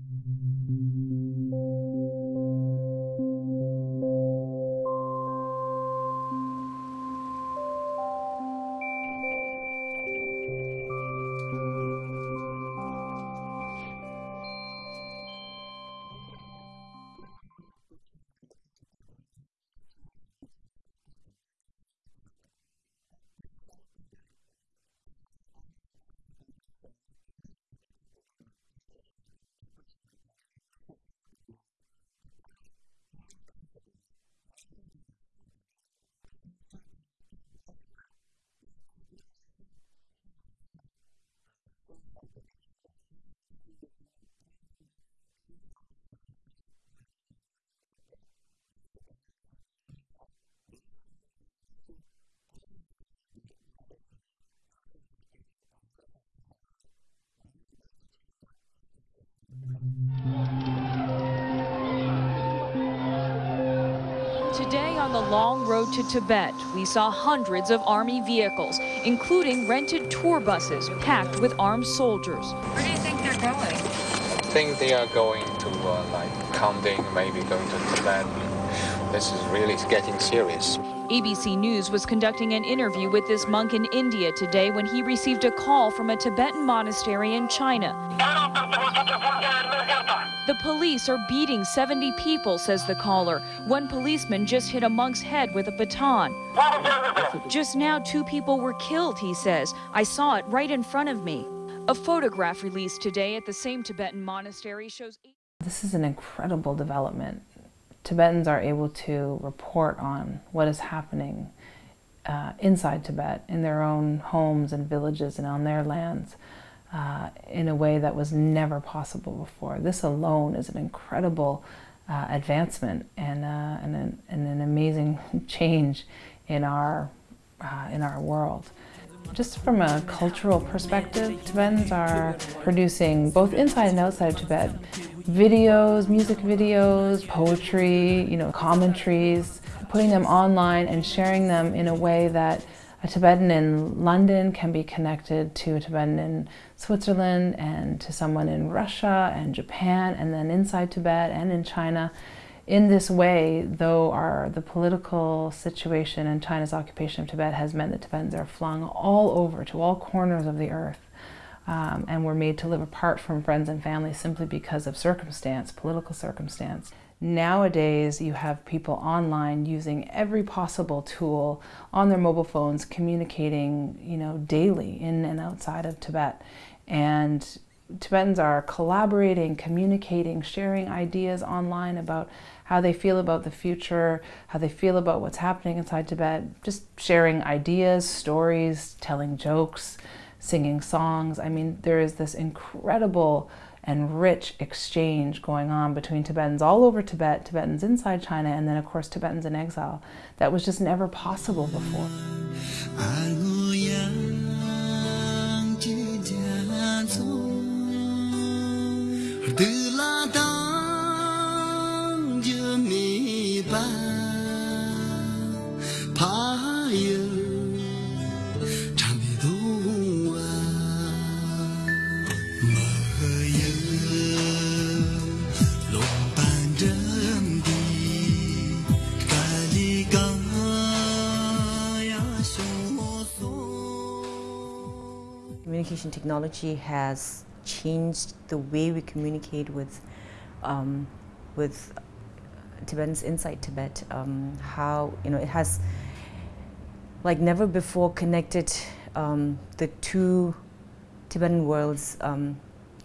The long road to Tibet, we saw hundreds of army vehicles, including rented tour buses packed with armed soldiers. Where do you think they're going? I think they are going to uh, like Kangding, maybe going to Tibet. This is really getting serious. ABC News was conducting an interview with this monk in India today when he received a call from a Tibetan monastery in China. The police are beating 70 people, says the caller. One policeman just hit a monk's head with a baton. Just now, two people were killed, he says. I saw it right in front of me. A photograph released today at the same Tibetan monastery shows. This is an incredible development. Tibetans are able to report on what is happening uh, inside Tibet, in their own homes and villages and on their lands uh, in a way that was never possible before. This alone is an incredible uh, advancement and, uh, and an, and, an, amazing change in our, uh, in our world. Just from a cultural perspective, Tibetans are producing, both inside and outside of Tibet, videos, music videos, poetry, you know, commentaries, putting them online and sharing them in a way that a Tibetan in London can be connected to a Tibetan in Switzerland and to someone in Russia and Japan and then inside Tibet and in China. In this way, though our, the political situation and China's occupation of Tibet has meant that Tibetans are flung all over to all corners of the earth um, and were made to live apart from friends and family simply because of circumstance, political circumstance. Nowadays, you have people online using every possible tool on their mobile phones, communicating, you know, daily in and outside of Tibet. And Tibetans are collaborating, communicating, sharing ideas online about how they feel about the future, how they feel about what's happening inside Tibet, just sharing ideas, stories, telling jokes, singing songs. I mean, there is this incredible and rich exchange going on between Tibetans all over Tibet, Tibetans inside China, and then of course Tibetans in exile. That was just never possible before. Communication technology has changed the way we communicate with um, with Tibetans inside Tibet. Um, how you know it has like never before connected um, the two Tibetan worlds um,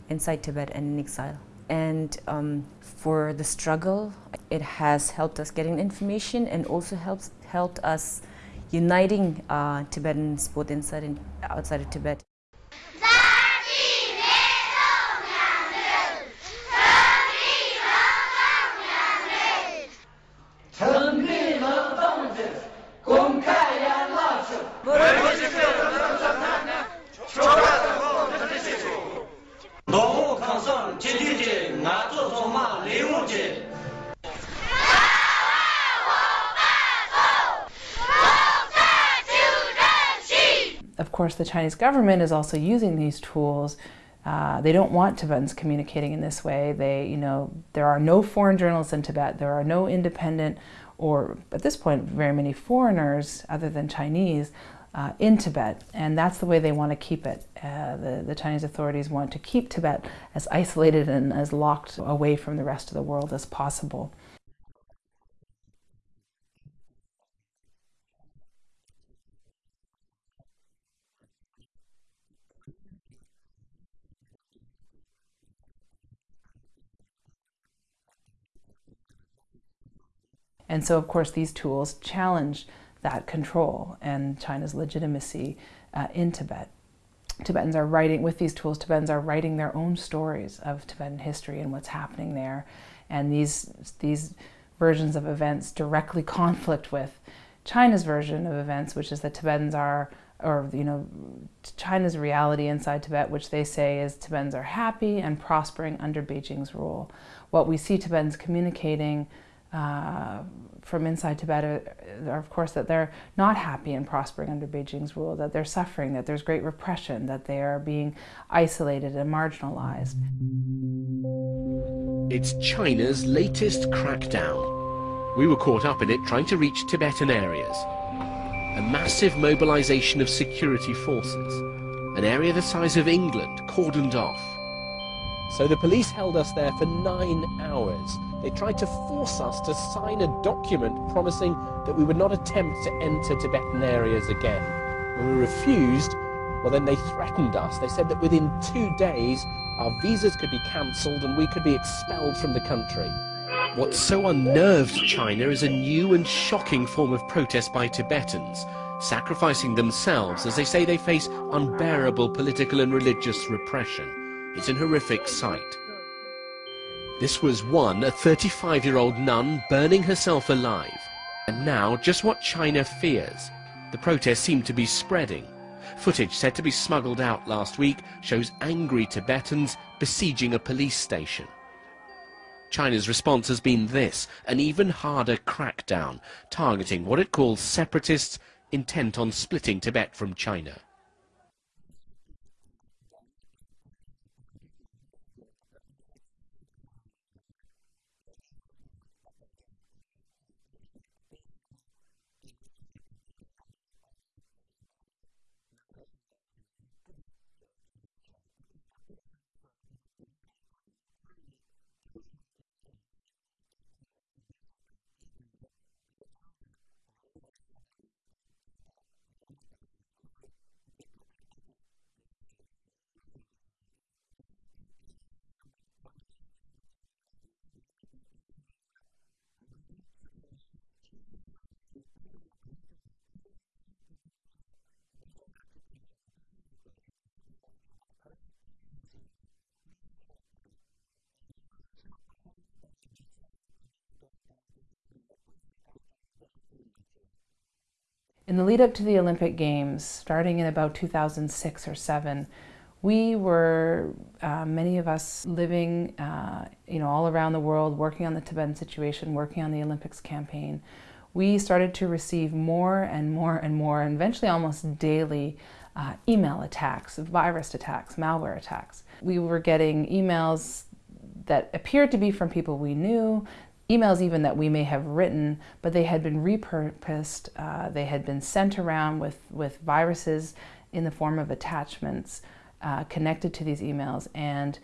inside Tibet and in exile. And um, for the struggle, it has helped us getting information and also helps helped us uniting uh, Tibetans both inside and outside of Tibet. Course, the Chinese government is also using these tools Uh, they don't want Tibetans communicating in this way. They, you know, there are no foreign journalists in Tibet. There are no independent or, at this point, very many foreigners other than Chinese uh, in Tibet, and that's the way they want to keep it. Uh, the, the Chinese authorities want to keep Tibet as isolated and as locked away from the rest of the world as possible. And so, of course, these tools challenge that control and China's legitimacy uh, in Tibet. Tibetans are writing, with these tools, Tibetans are writing their own stories of Tibetan history and what's happening there. And these, these versions of events directly conflict with China's version of events, which is that Tibetans are, or, you know, China's reality inside Tibet, which they say is Tibetans are happy and prospering under Beijing's rule. What we see Tibetans communicating uh, from inside Tibet are, are, of course, that they're not happy and prospering under Beijing's rule, that they're suffering, that there's great repression, that they are being isolated and marginalized. It's China's latest crackdown. We were caught up in it trying to reach Tibetan areas. A massive mobilization of security forces, an area the size of England cordoned off. So the police held us there for nine hours. They tried to force us to sign a document promising that we would not attempt to enter Tibetan areas again. When we refused, well then they threatened us. They said that within two days our visas could be cancelled and we could be expelled from the country. What so unnerved China is a new and shocking form of protest by Tibetans, sacrificing themselves as they say they face unbearable political and religious repression. It's an horrific sight. This was one, a 35-year-old nun burning herself alive. And now, just what China fears. The protests seem to be spreading. Footage said to be smuggled out last week shows angry Tibetans besieging a police station. China's response has been this, an even harder crackdown, targeting what it calls separatists intent on splitting Tibet from China. In the lead up to the Olympic Games, starting in about 2006 or 7, we were, uh, many of us living, uh, you know, all around the world, working on the Tibetan situation, working on the Olympics campaign. We started to receive more and more and more, and eventually almost daily, uh, email attacks, virus attacks, malware attacks. We were getting emails that appeared to be from people we knew, emails even that we may have written, but they had been repurposed, uh, they had been sent around with, with viruses in the form of attachments uh, connected to these emails. And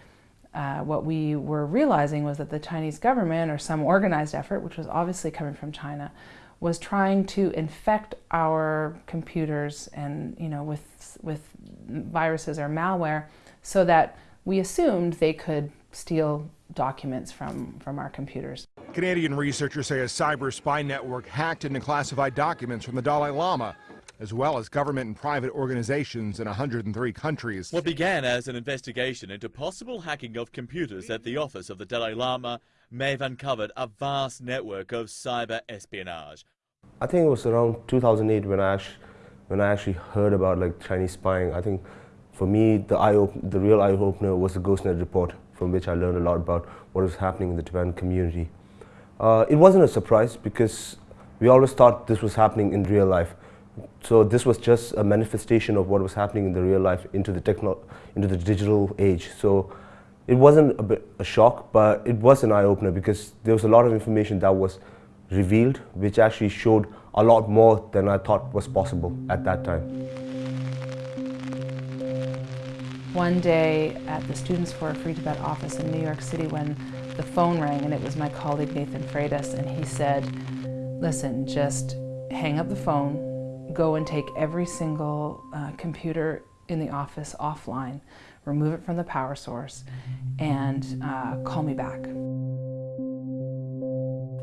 uh, what we were realizing was that the Chinese government, or some organized effort, which was obviously coming from China, was trying to infect our computers and, you know, with, with viruses or malware so that we assumed they could steal documents from, from our computers. Canadian researchers say a cyber spy network hacked into classified documents from the Dalai Lama, as well as government and private organizations in 103 countries. What began as an investigation into possible hacking of computers at the office of the Dalai Lama may have uncovered a vast network of cyber espionage. I think it was around 2008 when I actually, when I actually heard about like Chinese spying. I think for me, the eye the real eye opener was the GhostNet report from which I learned a lot about what was happening in the Tibetan community. Uh, it wasn't a surprise because we always thought this was happening in real life, So this was just a manifestation of what was happening in the real life into the techno into the digital age. So it wasn't a, bit, a shock, but it was an eye-opener because there was a lot of information that was revealed, which actually showed a lot more than I thought was possible at that time. One day at the Students for a Free Tibet office in New York City when the phone rang and it was my colleague Nathan Freitas and he said, listen, just hang up the phone, go and take every single uh, computer in the office offline, remove it from the power source, and uh, call me back.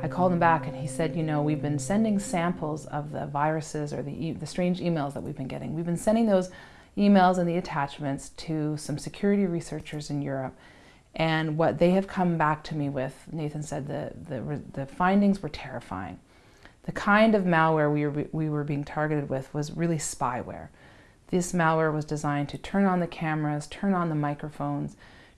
I called him back and he said, you know, we've been sending samples of the viruses or the, e the strange emails that we've been getting. We've been sending those emails and the attachments to some security researchers in Europe. And what they have come back to me with, Nathan said the, the, the findings were terrifying. The kind of malware we were, we were being targeted with was really spyware. This malware was designed to turn on the cameras, turn on the microphones,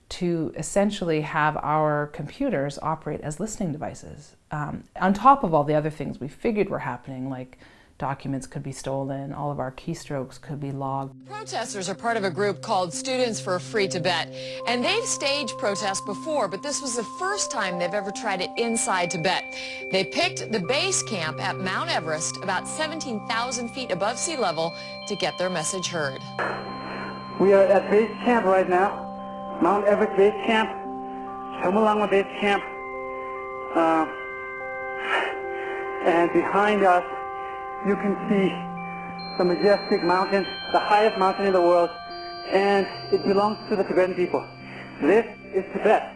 to essentially have our computers operate as listening devices. Um, on top of all the other things we figured were happening, like documents could be stolen, all of our keystrokes could be logged. Protesters are part of a group called Students for a Free Tibet, and they've staged protests before, but this was the first time they've ever tried it inside Tibet. They picked the base camp at Mount Everest, about 17,000 feet above sea level, to get their message heard. We are at base camp right now. Mount Everest Base Camp, Chomolungma Base Camp, uh, and behind us you can see the majestic mountain, the highest mountain in the world, and it belongs to the Tibetan people. This is Tibet.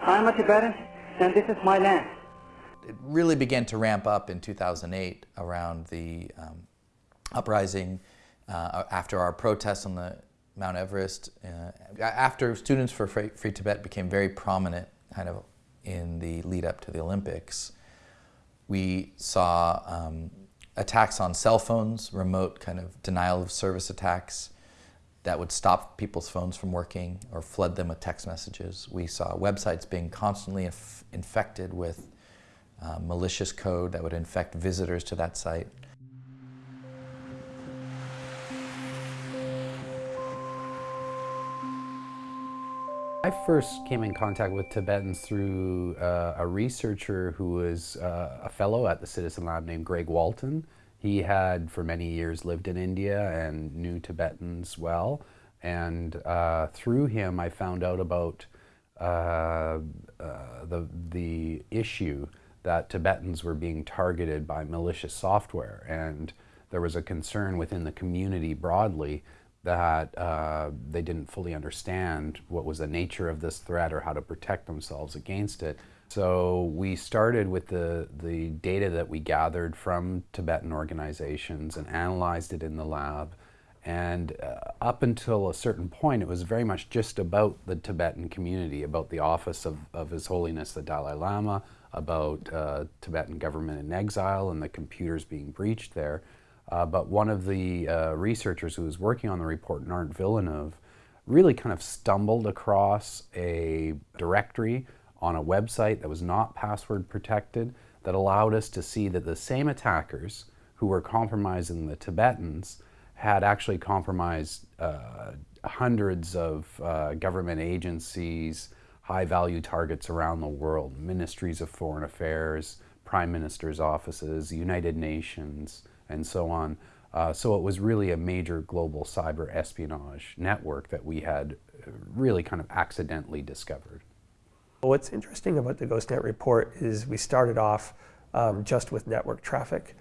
I'm a Tibetan, and this is my land. It really began to ramp up in 2008 around the um, uprising uh, after our protests on the Mount Everest, uh, after Students for Free, Free, Tibet became very prominent kind of in the lead up to the Olympics, we saw um, attacks on cell phones, remote kind of denial of service attacks that would stop people's phones from working or flood them with text messages. We saw websites being constantly inf infected with uh, malicious code that would infect visitors to that site. I first came in contact with Tibetans through uh, a researcher who was uh, a fellow at the Citizen Lab named Greg Walton. He had for many years lived in India and knew Tibetans well. And uh, through him I found out about uh, uh, the, the issue that Tibetans were being targeted by malicious software. And there was a concern within the community broadly that uh, they didn't fully understand what was the nature of this threat or how to protect themselves against it. So we started with the, the data that we gathered from Tibetan organizations and analyzed it in the lab. And uh, up until a certain point, it was very much just about the Tibetan community, about the office of, of His Holiness the Dalai Lama, about uh, Tibetan government in exile and the computers being breached there. Uh, but one of the uh, researchers who was working on the report, Nart Villeneuve, really kind of stumbled across a directory on a website that was not password protected that allowed us to see that the same attackers who were compromising the Tibetans had actually compromised uh, hundreds of uh, government agencies, high-value targets around the world, ministries of foreign affairs, prime minister's offices, United Nations, and so on. Uh, so it was really a major global cyber espionage network that we had uh, really kind of accidentally discovered. What's interesting about the GhostNet report is we started off um, just with network traffic,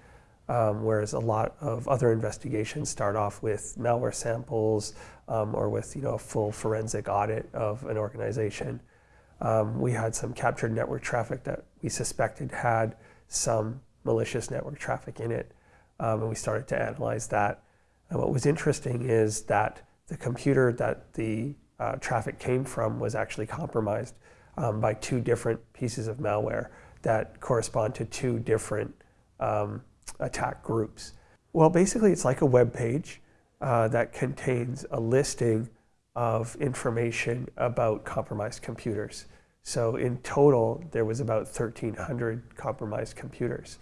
um, whereas a lot of other investigations start off with malware samples um, or with you know a full forensic audit of an organization. Um, we had some captured network traffic that we suspected had some malicious network traffic in it um, and we started to analyze that. And what was interesting is that the computer that the uh, traffic came from was actually compromised um, by two different pieces of malware that correspond to two different um, attack groups. Well, basically it's like a web page uh, that contains a listing of information about compromised computers. So in total, there was about 1,300 compromised computers.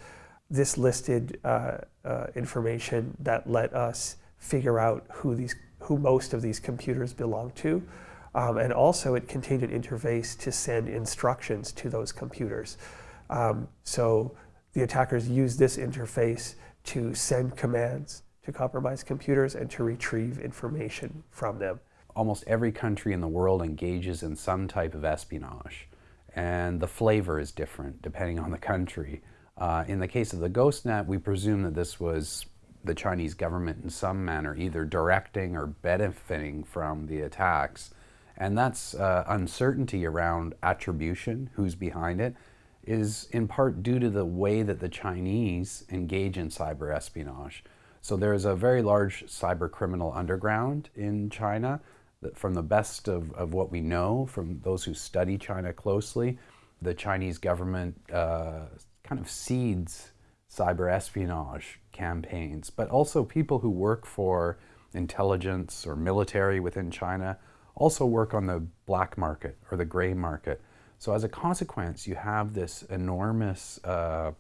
This listed uh, uh, information that let us figure out who these who most of these computers belong to. Um, and also it contained an interface to send instructions to those computers. Um, so the attackers used this interface to send commands to compromised computers and to retrieve information from them. Almost every country in the world engages in some type of espionage, and the flavor is different depending on the country. Uh, in the case of the GhostNet, we presume that this was the Chinese government in some manner either directing or benefiting from the attacks. And that's uh, uncertainty around attribution, who's behind it, is in part due to the way that the Chinese engage in cyber espionage. So there's a very large cyber criminal underground in China. That from the best of, of what we know from those who study China closely, the Chinese government uh, kind of seeds cyber espionage campaigns, but also people who work for intelligence or military within China also work on the black market or the gray market. So as a consequence, you have this enormous uh,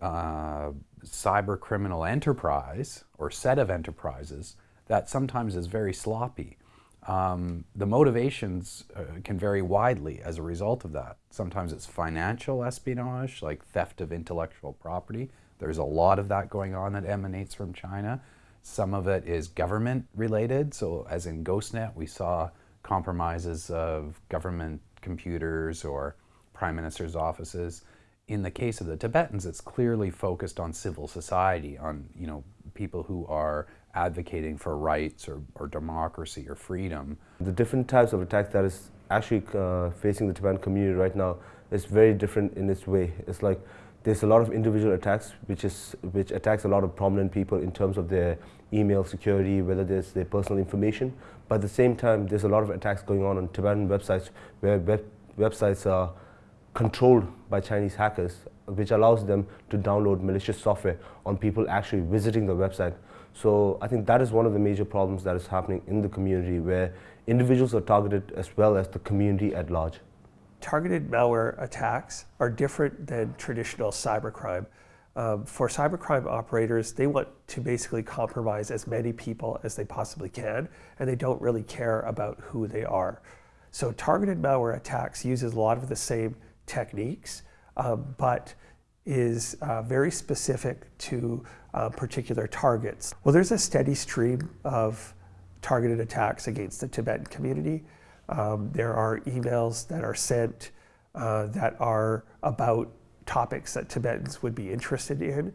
uh, cyber criminal enterprise or set of enterprises that sometimes is very sloppy. Um, the motivations uh, can vary widely as a result of that. Sometimes it's financial espionage, like theft of intellectual property. There's a lot of that going on that emanates from China. Some of it is government related. So as in GhostNet, we saw compromises of government computers or prime minister's offices. In the case of the Tibetans, it's clearly focused on civil society, on you know people who are advocating for rights or, or democracy or freedom. The different types of attacks that is actually uh, facing the Tibetan community right now is very different in its way. It's like there's a lot of individual attacks which is which attacks a lot of prominent people in terms of their email security, whether there's their personal information. But at the same time, there's a lot of attacks going on on Tibetan websites where web websites are controlled by Chinese hackers, which allows them to download malicious software on people actually visiting the website. So I think that is one of the major problems that is happening in the community where individuals are targeted as well as the community at large. Targeted malware attacks are different than traditional cybercrime. Um, for cybercrime operators, they want to basically compromise as many people as they possibly can, and they don't really care about who they are. So targeted malware attacks uses a lot of the same techniques, um, but is uh, very specific to uh, particular targets. Well, there's a steady stream of targeted attacks against the Tibetan community. Um, there are emails that are sent uh, that are about topics that Tibetans would be interested in.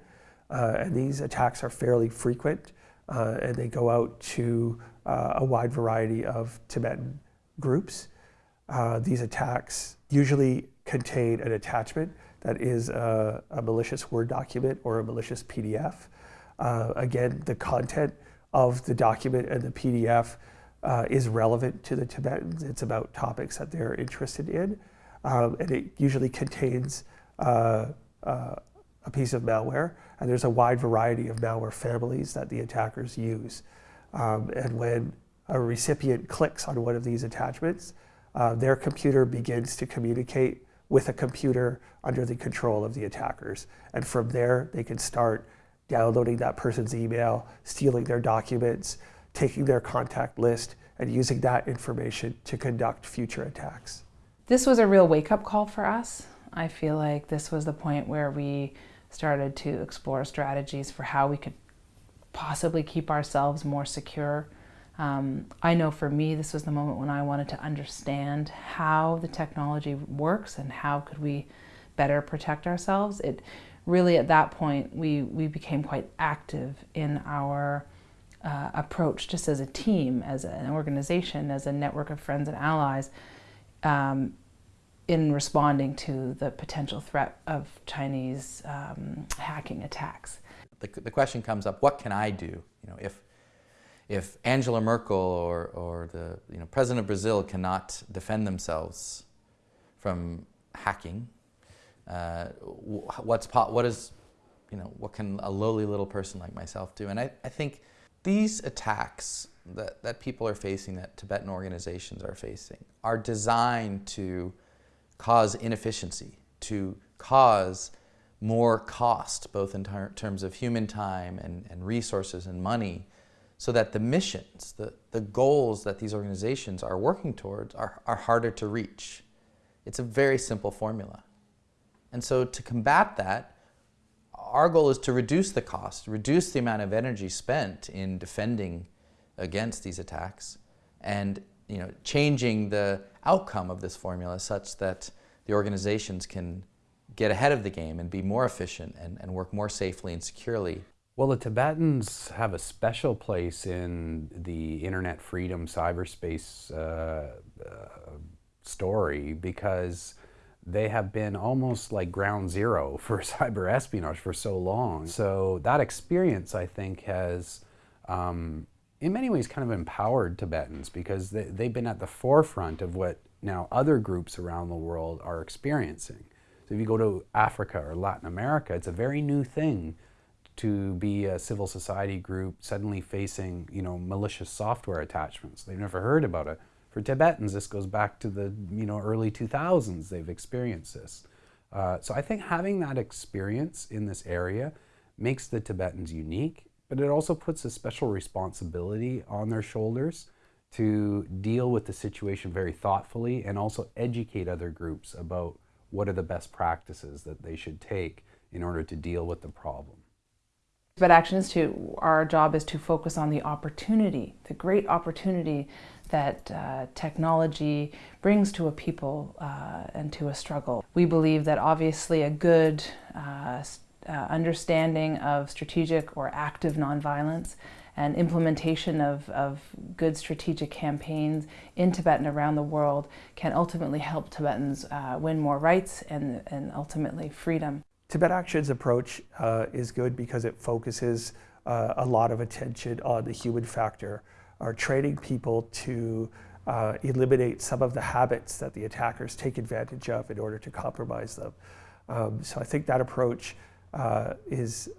Uh, and these attacks are fairly frequent uh, and they go out to uh, a wide variety of Tibetan groups. Uh, these attacks usually contain an attachment that is a, a malicious Word document or a malicious PDF. Uh, again, the content of the document and the PDF uh, is relevant to the Tibetans. It's about topics that they're interested in. Um, and it usually contains uh, uh, a piece of malware. And there's a wide variety of malware families that the attackers use. Um, and when a recipient clicks on one of these attachments, uh, their computer begins to communicate with a computer under the control of the attackers. And from there, they can start downloading that person's email, stealing their documents, taking their contact list, and using that information to conduct future attacks. This was a real wake-up call for us. I feel like this was the point where we started to explore strategies for how we could possibly keep ourselves more secure. Um, I know for me, this was the moment when I wanted to understand how the technology works and how could we better protect ourselves. It really, at that point, we, we became quite active in our uh, approach just as a team, as an organization, as a network of friends and allies um, in responding to the potential threat of Chinese um, hacking attacks. The, the question comes up, what can I do? You know, if, if Angela Merkel or, or the you know, President of Brazil cannot defend themselves from hacking, uh, what's what is, you know, what can a lowly little person like myself do? And I, I think these attacks that, that people are facing, that Tibetan organizations are facing, are designed to cause inefficiency, to cause more cost, both in ter terms of human time and, and resources and money, so that the missions, the, the goals that these organizations are working towards are, are harder to reach. It's a very simple formula. And so to combat that, our goal is to reduce the cost, reduce the amount of energy spent in defending against these attacks, and you know, changing the outcome of this formula such that the organizations can get ahead of the game and be more efficient and, and work more safely and securely. Well, the Tibetans have a special place in the internet freedom cyberspace uh, uh, story because they have been almost like ground zero for cyber espionage for so long. So that experience, I think, has um, in many ways kind of empowered Tibetans because they, they've been at the forefront of what now other groups around the world are experiencing. So if you go to Africa or Latin America, it's a very new thing to be a civil society group suddenly facing, you know, malicious software attachments. They've never heard about it. For Tibetans, this goes back to the, you know, early 2000s they've experienced this. Uh, so I think having that experience in this area makes the Tibetans unique but it also puts a special responsibility on their shoulders to deal with the situation very thoughtfully and also educate other groups about what are the best practices that they should take in order to deal with the problem. But Action Institute, our job is to focus on the opportunity, the great opportunity that uh, technology brings to a people uh, and to a struggle. We believe that obviously a good uh, uh, understanding of strategic or active nonviolence and implementation of, of good strategic campaigns in Tibet and around the world can ultimately help Tibetans uh, win more rights and, and ultimately freedom. Tibet Action's approach uh, is good because it focuses uh, a lot of attention on the human factor, are training people to uh, eliminate some of the habits that the attackers take advantage of in order to compromise them. Um, so I think that approach uh, is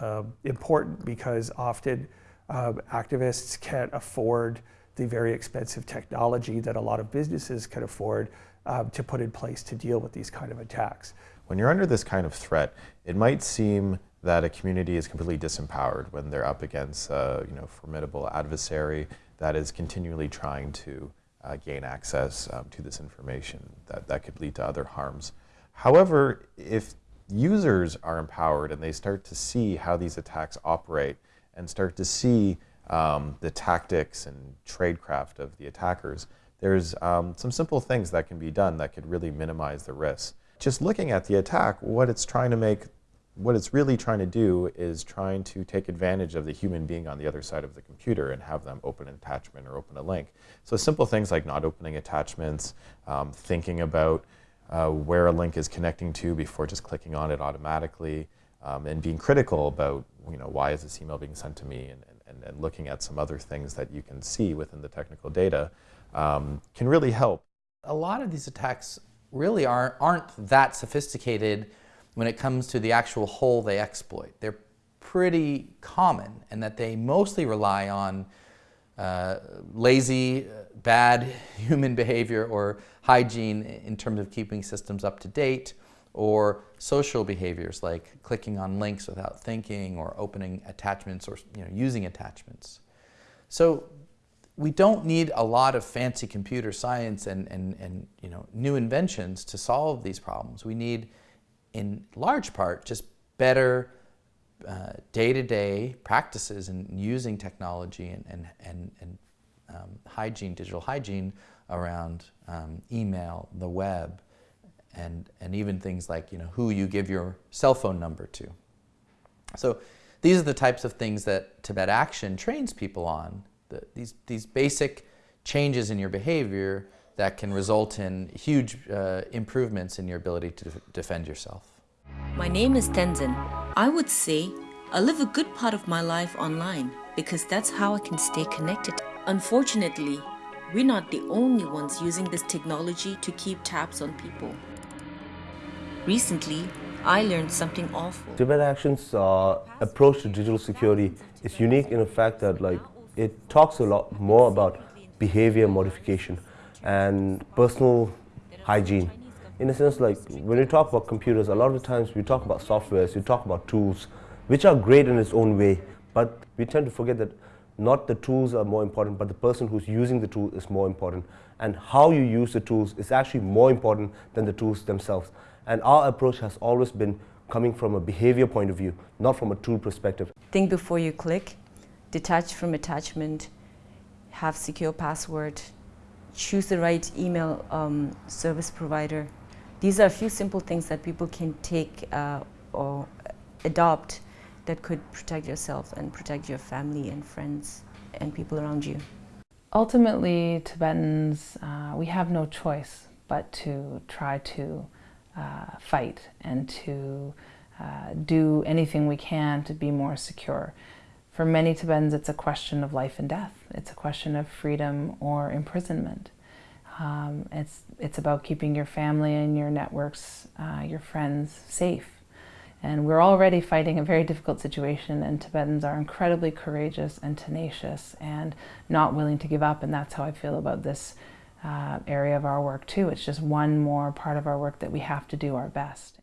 uh, important because often um, activists can't afford the very expensive technology that a lot of businesses can afford um, to put in place to deal with these kind of attacks. When you're under this kind of threat, it might seem that a community is completely disempowered when they're up against a you know, formidable adversary that is continually trying to uh, gain access um, to this information that, that could lead to other harms. However, if users are empowered and they start to see how these attacks operate and start to see um, the tactics and tradecraft of the attackers, there's um, some simple things that can be done that could really minimize the risk. Just looking at the attack, what it's trying to make, what it's really trying to do is trying to take advantage of the human being on the other side of the computer and have them open an attachment or open a link. So simple things like not opening attachments, um, thinking about uh, where a link is connecting to before just clicking on it automatically, um, and being critical about you know why is this email being sent to me, and, and, and looking at some other things that you can see within the technical data um, can really help. A lot of these attacks really aren't, aren't that sophisticated when it comes to the actual hole they exploit. They're pretty common and that they mostly rely on uh, lazy, bad human behavior or hygiene in terms of keeping systems up to date, or social behaviors like clicking on links without thinking or opening attachments or you know, using attachments. So we don't need a lot of fancy computer science and, and, and you know, new inventions to solve these problems. We need, in large part, just better uh, day-to-day -day practices in using technology and, and, and, and um, hygiene, digital hygiene around um, email, the web, and, and even things like you know, who you give your cell phone number to. So these are the types of things that Tibet Action trains people on, the, these, these basic changes in your behavior that can result in huge uh, improvements in your ability to defend yourself. My name is Tenzin. I would say I live a good part of my life online because that's how I can stay connected. Unfortunately, we're not the only ones using this technology to keep tabs on people. Recently, I learned something awful. Tibet Action's uh, approach to digital security is unique in the fact that like it talks a lot more about behavior modification and personal hygiene. in a sense, like when we talk about computers, a lot of times we talk about softwares, we talk about tools, which are great in its own way, but we tend to forget that not the tools are more important, but the person who's using the tool is more important. And how you use the tools is actually more important than the tools themselves. And our approach has always been coming from a behavior point of view, not from a tool perspective. Think before you click, detach from attachment, have secure password, choose the right email um, service provider. These are a few simple things that people can take uh, or adopt that could protect yourself and protect your family and friends and people around you. Ultimately, Tibetans, uh, we have no choice but to try to uh, fight and to uh, do anything we can to be more secure. For many Tibetans, it's a question of life and death. It's a question of freedom or imprisonment. Um, it's, it's about keeping your family and your networks, uh, your friends safe. And we're already fighting a very difficult situation and Tibetans are incredibly courageous and tenacious and not willing to give up and that's how I feel about this uh, area of our work too. It's just one more part of our work that we have to do our best.